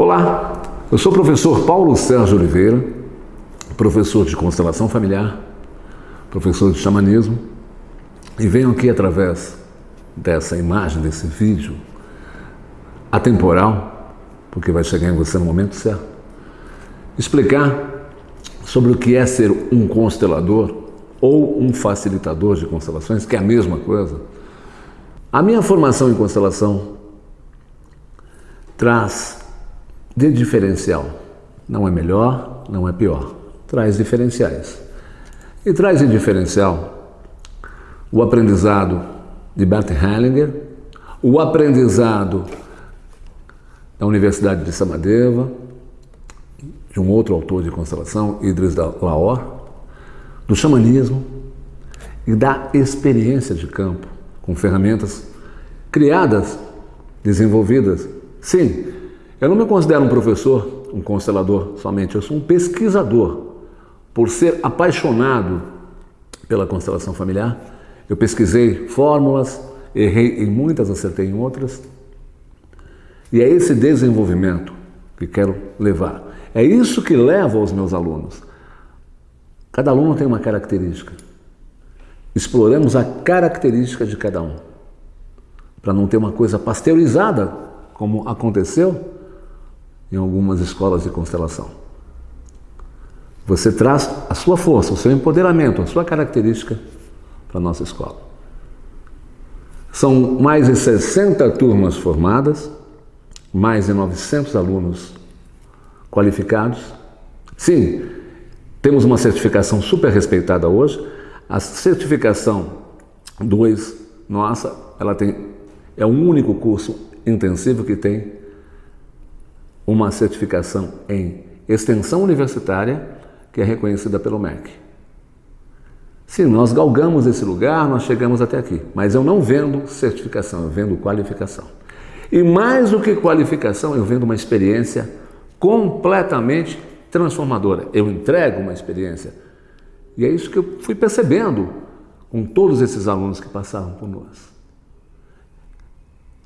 Olá, eu sou o professor Paulo Sérgio Oliveira, professor de constelação familiar, professor de xamanismo, e venho aqui através dessa imagem, desse vídeo atemporal, porque vai chegar em você no momento certo, explicar sobre o que é ser um constelador ou um facilitador de constelações, que é a mesma coisa. A minha formação em constelação traz de diferencial. Não é melhor, não é pior. Traz diferenciais. E traz em diferencial o aprendizado de Bert Hellinger, o aprendizado da Universidade de Samadeva, de um outro autor de constelação, Idris Laor, do xamanismo e da experiência de campo, com ferramentas criadas, desenvolvidas, sim, eu não me considero um professor, um constelador somente, eu sou um pesquisador. Por ser apaixonado pela constelação familiar, eu pesquisei fórmulas, errei em muitas, acertei em outras. E é esse desenvolvimento que quero levar. É isso que leva aos meus alunos. Cada aluno tem uma característica. Exploramos a característica de cada um. Para não ter uma coisa pasteurizada, como aconteceu em algumas escolas de constelação. Você traz a sua força, o seu empoderamento, a sua característica para a nossa escola. São mais de 60 turmas formadas, mais de 900 alunos qualificados. Sim, temos uma certificação super respeitada hoje. A certificação 2, nossa, ela tem é o único curso intensivo que tem uma certificação em extensão universitária que é reconhecida pelo MEC. Sim, nós galgamos esse lugar, nós chegamos até aqui, mas eu não vendo certificação, eu vendo qualificação. E mais do que qualificação, eu vendo uma experiência completamente transformadora. Eu entrego uma experiência. E é isso que eu fui percebendo com todos esses alunos que passaram por nós.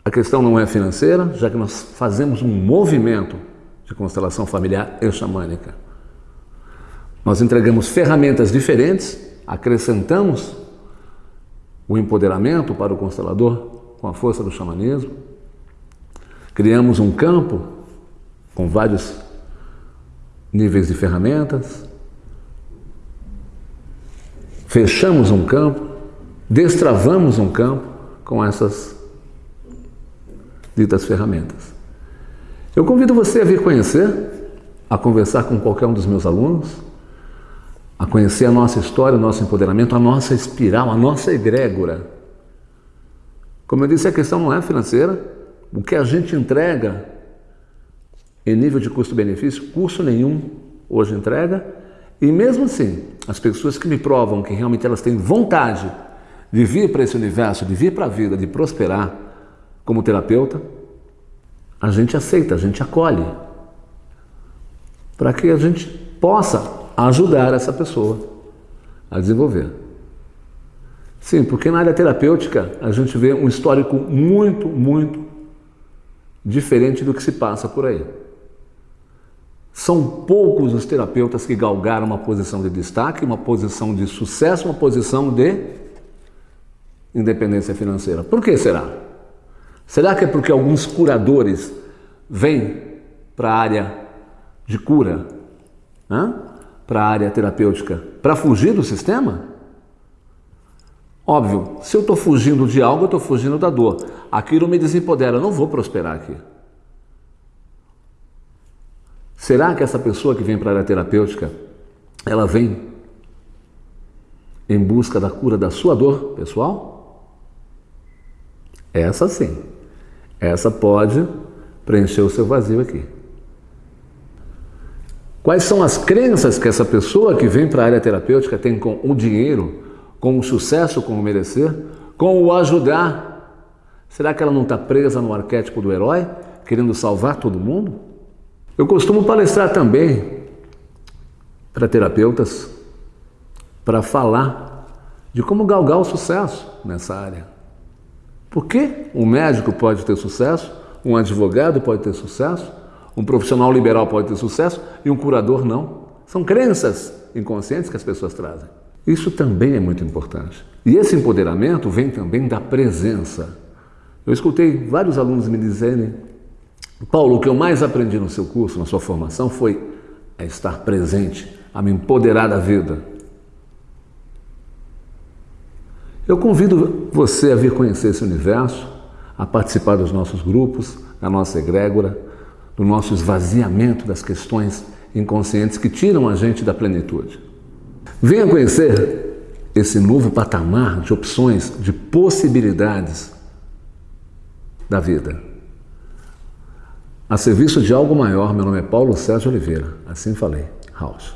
A questão não é financeira, já que nós fazemos um movimento de constelação familiar e xamânica. Nós entregamos ferramentas diferentes, acrescentamos o empoderamento para o constelador com a força do xamanismo, criamos um campo com vários níveis de ferramentas, fechamos um campo, destravamos um campo com essas ditas ferramentas. Eu convido você a vir conhecer, a conversar com qualquer um dos meus alunos, a conhecer a nossa história, o nosso empoderamento, a nossa espiral, a nossa egrégora. Como eu disse, a questão não é financeira. O que a gente entrega em nível de custo-benefício, curso nenhum hoje entrega. E mesmo assim, as pessoas que me provam que realmente elas têm vontade de vir para esse universo, de vir para a vida, de prosperar, como terapeuta, a gente aceita, a gente acolhe, para que a gente possa ajudar essa pessoa a desenvolver. Sim, porque na área terapêutica a gente vê um histórico muito, muito diferente do que se passa por aí. São poucos os terapeutas que galgaram uma posição de destaque, uma posição de sucesso, uma posição de independência financeira. Por que será? Será que é porque alguns curadores vêm para a área de cura, para a área terapêutica, para fugir do sistema? Óbvio, se eu estou fugindo de algo, eu estou fugindo da dor. Aquilo me desempodera, eu não vou prosperar aqui. Será que essa pessoa que vem para a área terapêutica, ela vem em busca da cura da sua dor pessoal? Essa sim. Essa pode preencher o seu vazio aqui. Quais são as crenças que essa pessoa que vem para a área terapêutica tem com o dinheiro, com o sucesso, com o merecer, com o ajudar? Será que ela não está presa no arquétipo do herói, querendo salvar todo mundo? Eu costumo palestrar também para terapeutas para falar de como galgar o sucesso nessa área. Por que um médico pode ter sucesso, um advogado pode ter sucesso, Um profissional liberal pode ter sucesso e um curador não. São crenças inconscientes que as pessoas trazem. Isso também é muito importante. E esse empoderamento vem também da presença. Eu escutei vários alunos me dizerem: Paulo, o que eu mais aprendi no seu curso, na sua formação, foi a estar presente, a me empoderar da vida. Eu convido você a vir conhecer esse universo, a participar dos nossos grupos, da nossa egrégora, do nosso esvaziamento das questões inconscientes que tiram a gente da plenitude. Venha conhecer esse novo patamar de opções, de possibilidades da vida. A serviço de algo maior, meu nome é Paulo Sérgio Oliveira. Assim falei. House.